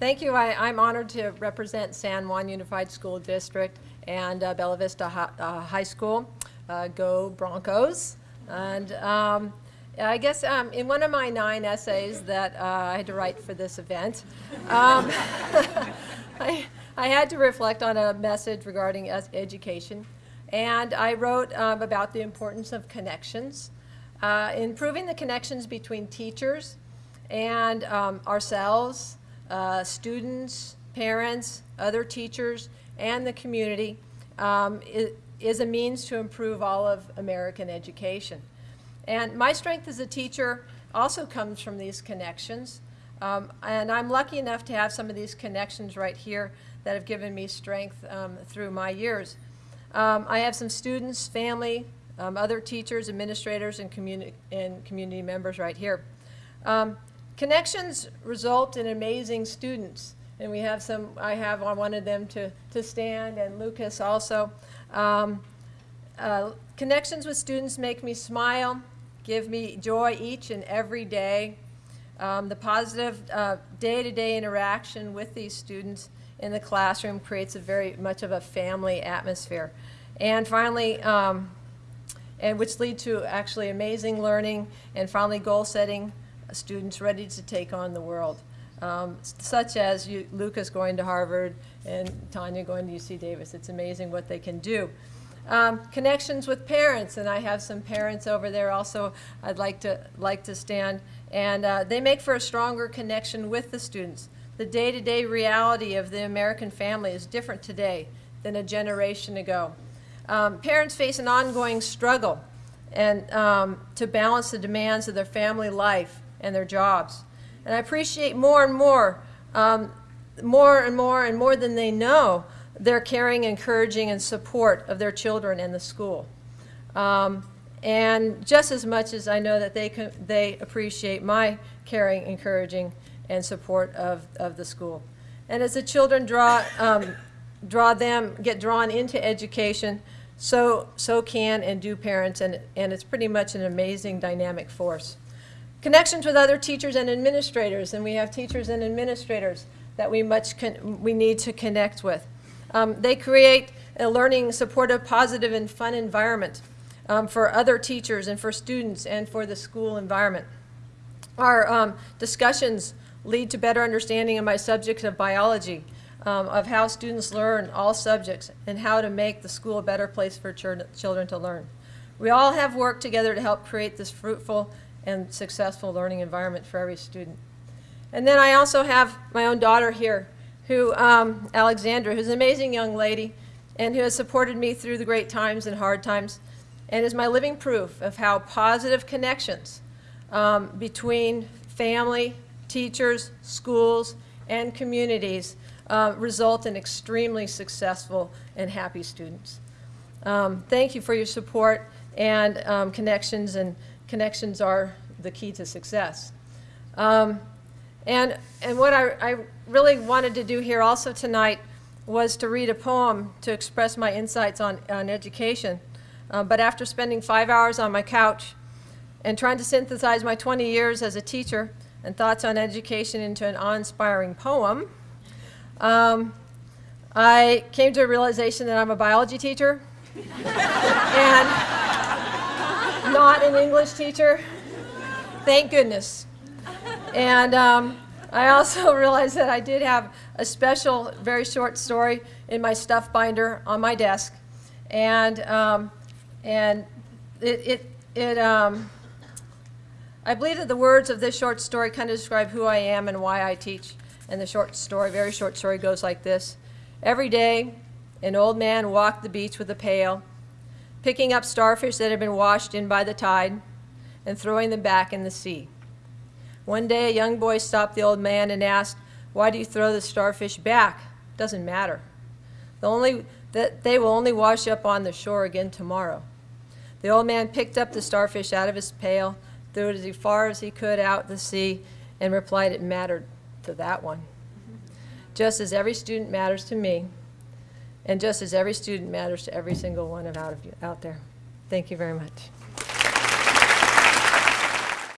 Thank you. I, I'm honored to represent San Juan Unified School District and uh, Bella Vista Hi- uh, High School. Uh, Go Broncos. And um, I guess um, in one of my nine essays that uh, I had to write for this event, um, I, I had to reflect on a message regarding education. And I wrote um, about the importance of connections, uh, improving the connections between teachers and um, ourselves, uh, students, parents, other teachers, and the community um, is a means to improve all of American education. And my strength as a teacher also comes from these connections. Um, and I'm lucky enough to have some of these connections right here that have given me strength um, through my years. Um, I have some students, family, um, other teachers, administrators, and, communi- and community members right here. Um, connections result in amazing students. And we have some, I have, I wanted them to, to stand, and Lucas also. Um, uh, connections with students make me smile, give me joy each and every day. Um, the positive uh, day-to-day interaction with these students in the classroom creates a very much of a family atmosphere. And finally, um, and which lead to actually amazing learning and finally goal setting students ready to take on the world. Um, such as you, Lucas going to Harvard and Tanya going to UC Davis. It's amazing what they can do. Um, connections with parents, and I have some parents over there also I'd like to, like to stand. And uh, they make for a stronger connection with the students. The day-to-day reality of the American family is different today than a generation ago. Um, parents face an ongoing struggle and um, to balance the demands of their family life and their jobs. And I appreciate more and more, um, more and more and more than they know, their caring, encouraging, and support of their children and the school. Um, and just as much as I know that they, can, they appreciate my caring, encouraging, and support of, of the school. And as the children draw, um, draw them, get drawn into education, so, so can and do parents, and, and it's pretty much an amazing dynamic force. Connections with other teachers and administrators, and we have teachers and administrators that we much we need to connect with. Um, they create a learning, supportive, positive, and fun environment um, for other teachers and for students and for the school environment. Our um, discussions lead to better understanding of my subject of biology, um, of how students learn all subjects, and how to make the school a better place for chil- children to learn. We all have worked together to help create this fruitful and successful learning environment for every student. And then I also have my own daughter here, who, um, Alexandra, who's an amazing young lady and who has supported me through the great times and hard times and is my living proof of how positive connections um, between family, teachers, schools, and communities uh, result in extremely successful and happy students. Um, thank you for your support and um, connections, and connections are the key to success. Um, and, and what I, I really wanted to do here also tonight was to read a poem to express my insights on, on education. Uh, but after spending five hours on my couch and trying to synthesize my 20 years as a teacher and thoughts on education into an awe-inspiring poem, um, I came to a realization that I'm a biology teacher not an English teacher. Thank goodness. And um, I also realized that I did have a special, very short story in my stuff binder on my desk. And, um, and it, it, it um, I believe that the words of this short story kind of describe who I am and why I teach. And the short story, very short story, goes like this. Every day, an old man walked the beach with a pail, picking up starfish that had been washed in by the tide and throwing them back in the sea. One day, a young boy stopped the old man and asked, Why do you throw the starfish back? Doesn't matter. The only, that they will only wash up on the shore again tomorrow. The old man picked up the starfish out of his pail, threw it as far as he could out the sea, and replied it mattered to that one. Just as every student matters to me, and just as every student matters to every single one of out of you out there. Thank you very much.